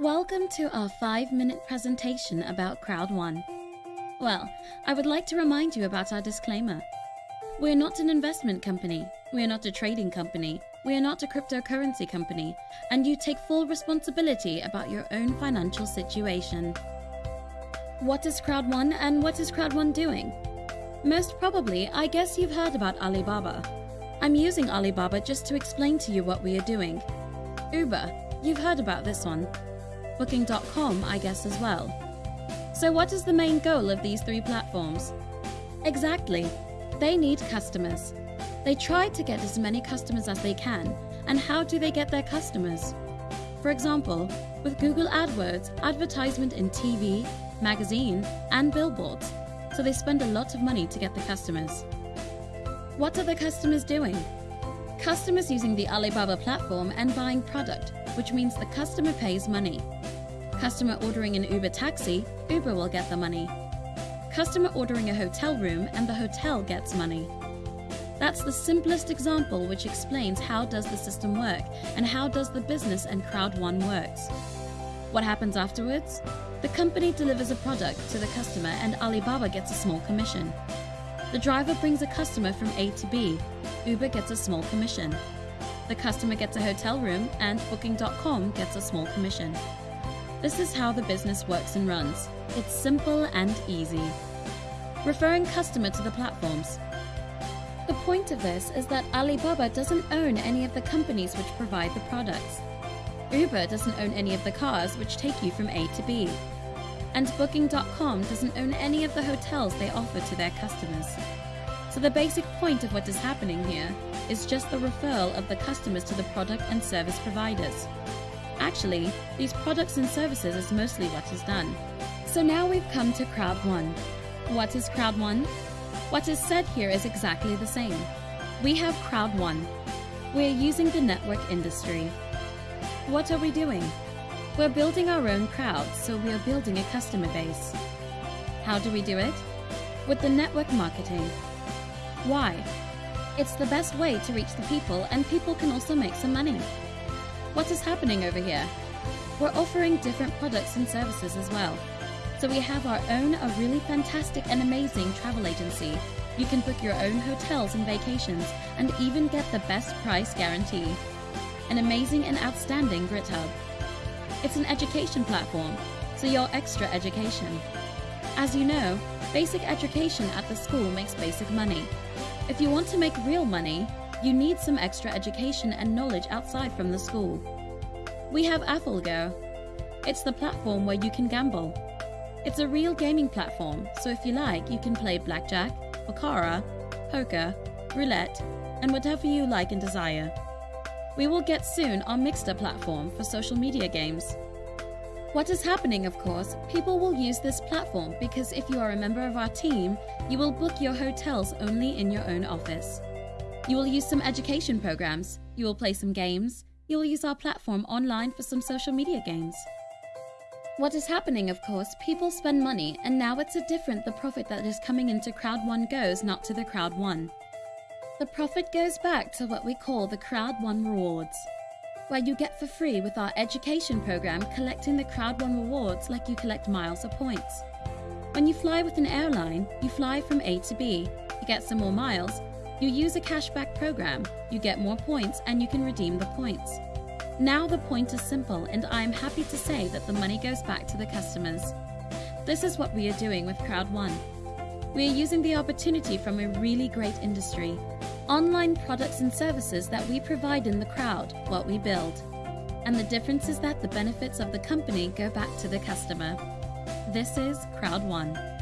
Welcome to our five minute presentation about Crowd One. Well, I would like to remind you about our disclaimer. We're not an investment company, we're not a trading company, we are not a cryptocurrency company, and you take full responsibility about your own financial situation. What is Crowd One and what is Crowd One doing? Most probably, I guess you've heard about Alibaba. I'm using Alibaba just to explain to you what we are doing. Uber, you've heard about this one. Booking.com, I guess as well. So what is the main goal of these three platforms? Exactly, they need customers. They try to get as many customers as they can, and how do they get their customers? For example, with Google AdWords, advertisement in TV, magazine, and billboards, so they spend a lot of money to get the customers. What are the customers doing? Customers using the Alibaba platform and buying product, which means the customer pays money. Customer ordering an Uber taxi, Uber will get the money. Customer ordering a hotel room and the hotel gets money. That's the simplest example which explains how does the system work and how does the business and Crowd One works. What happens afterwards? The company delivers a product to the customer and Alibaba gets a small commission. The driver brings a customer from A to B. Uber gets a small commission. The customer gets a hotel room and Booking.com gets a small commission. This is how the business works and runs. It's simple and easy. Referring customer to the platforms. The point of this is that Alibaba doesn't own any of the companies which provide the products. Uber doesn't own any of the cars which take you from A to B and Booking.com doesn't own any of the hotels they offer to their customers. So the basic point of what is happening here is just the referral of the customers to the product and service providers. Actually, these products and services is mostly what is done. So now we've come to Crowd One. What is Crowd One? What is said here is exactly the same. We have Crowd One. We're using the network industry. What are we doing? We're building our own crowd, so we are building a customer base. How do we do it? With the network marketing. Why? It's the best way to reach the people, and people can also make some money. What is happening over here? We're offering different products and services as well. So we have our own a really fantastic and amazing travel agency. You can book your own hotels and vacations and even get the best price guarantee. An amazing and outstanding Grit Hub. It's an education platform, so you're extra education. As you know, basic education at the school makes basic money. If you want to make real money, you need some extra education and knowledge outside from the school. We have AffleGo. It's the platform where you can gamble. It's a real gaming platform, so if you like, you can play blackjack, baccarat, poker, roulette, and whatever you like and desire. We will get soon our Miggster platform for social media games. What is happening, of course, people will use this platform because if you are a member of our team, you will book your hotels only in your own office. You will use some education programs, you will play some games, you will use our platform online for some social media games. What is happening, of course, people spend money, and now it's a different the profit that is coming into Crowd One goes not to the Crowd One. The profit goes back to what we call the Crowd One Rewards, where you get for free with our education program collecting the Crowd One rewards like you collect miles or points. When you fly with an airline, you fly from A to B, you get some more miles, you use a cashback program, you get more points, and you can redeem the points. Now the point is simple, and I am happy to say that the money goes back to the customers. This is what we are doing with Crowd One. We are using the opportunity from a really great industry online products and services that we provide in the crowd, what we build. And the difference is that the benefits of the company go back to the customer. This is Crowd One.